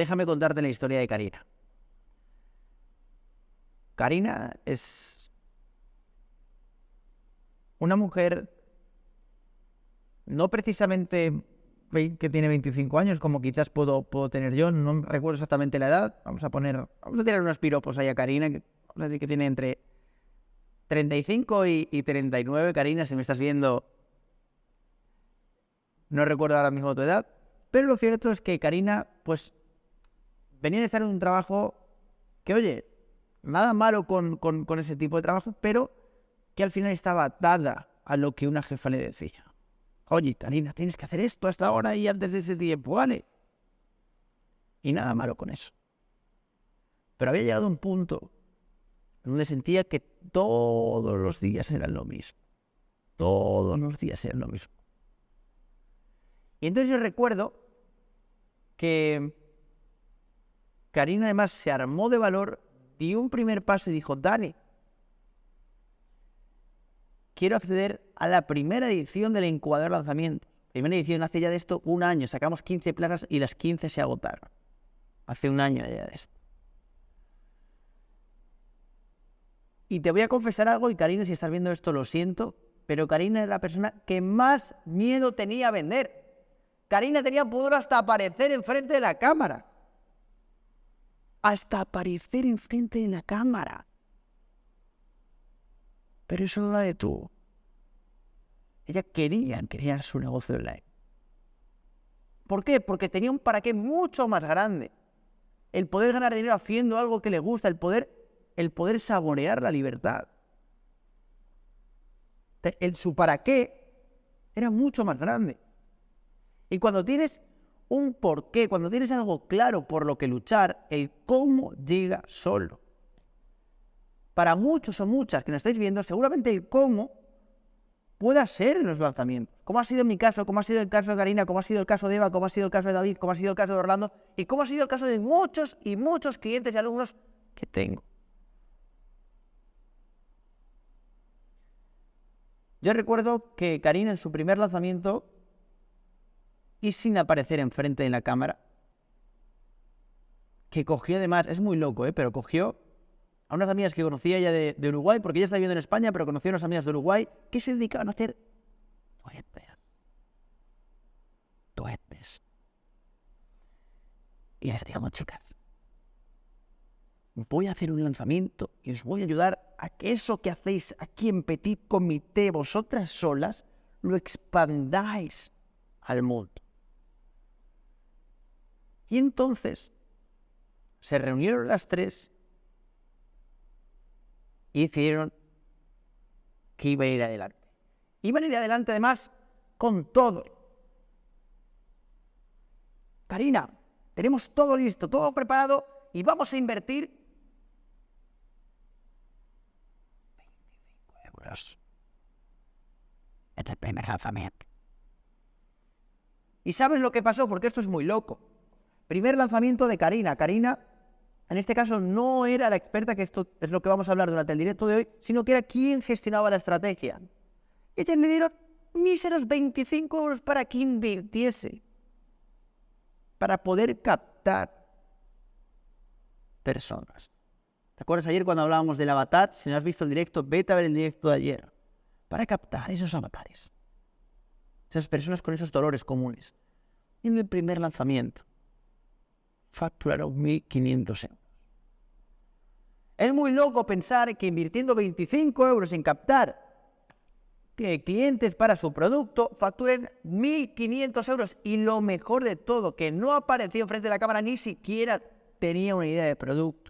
déjame contarte la historia de Karina. Karina es una mujer no precisamente que tiene 25 años, como quizás puedo, puedo tener yo, no recuerdo exactamente la edad. Vamos a poner, vamos a tirar unos piropos ahí a Karina, que, que tiene entre 35 y, y 39. Karina, si me estás viendo, no recuerdo ahora mismo tu edad, pero lo cierto es que Karina, pues, venía de estar en un trabajo que, oye, nada malo con, con, ese tipo de trabajo, pero que al final estaba atada a lo que una jefa le decía. Oye, Karina, tienes que hacer esto hasta ahora y antes de ese tiempo, ¿vale? Y nada malo con eso. Pero había llegado a un punto en donde sentía que todos los días eran lo mismo. Todos los días eran lo mismo. Y entonces yo recuerdo que Karina además se armó de valor, dio un primer paso y dijo, Dani, quiero acceder a la primera edición del incubador lanzamiento. Primera edición hace ya de esto un año, sacamos 15 plazas y las 15 se agotaron. Hace un año ya de esto. Y te voy a confesar algo, y Karina, si estás viendo esto, lo siento, pero Karina es la persona que más miedo tenía a vender. Karina tenía pudor hasta aparecer enfrente de la cámara. Hasta aparecer enfrente de la cámara. Pero eso no de tú. Ella quería crear su negocio online. ¿Por qué? Porque tenía un para qué mucho más grande. El poder ganar dinero haciendo algo que le gusta, el poder, el poder saborear la libertad. El, su para qué era mucho más grande. Y cuando tienes un porqué, cuando tienes algo claro por lo que luchar, el cómo llega solo. Para muchos o muchas que nos estáis viendo, seguramente el cómo pueda ser en los lanzamientos. Como ha sido en mi caso, como ha sido el caso de Karina, como ha sido el caso de Eva, como ha sido el caso de David, como ha sido el caso de Orlando y como ha sido el caso de muchos y muchos clientes y alumnos que tengo. Yo recuerdo que Karina en su primer lanzamiento y sin aparecer enfrente de la cámara, que cogió además, es muy loco, ¿eh? pero cogió a unas amigas que conocía ella de, Uruguay, porque ella está viviendo en España, pero conoció a unas amigas de Uruguay que se dedicaban a hacer tuetes. Tuetes. Y les digo, chicas, voy a hacer un lanzamiento y os voy a ayudar a que eso que hacéis aquí en Petit Comité, vosotras solas, lo expandáis al mundo. Y entonces se reunieron las tres y decidieron que iban a ir adelante. Iban a ir adelante además con todo. Karina, tenemos todo listo, todo preparado y vamos a invertir 25 euros en el primer lanzamiento. ¿Y sabes lo que pasó? Porque esto es muy loco. Primer lanzamiento de Karina. Karina, en este caso, no era la experta, que esto es lo que vamos a hablar durante el directo de hoy, sino que era quien gestionaba la estrategia. Y ellas le dieron míseros 25 euros para que invirtiese, para poder captar personas. ¿Te acuerdas ayer cuando hablábamos del avatar? Si no has visto el directo, vete a ver el directo de ayer. Para captar esos avatares. Esas personas con esos dolores comunes. En el primer lanzamiento facturaron 1.500 euros. Es muy loco pensar que invirtiendo 25 euros en captar clientes para su producto, facturen 1.500 euros. Y lo mejor de todo, que no apareció frente a la cámara, ni siquiera tenía una idea de producto.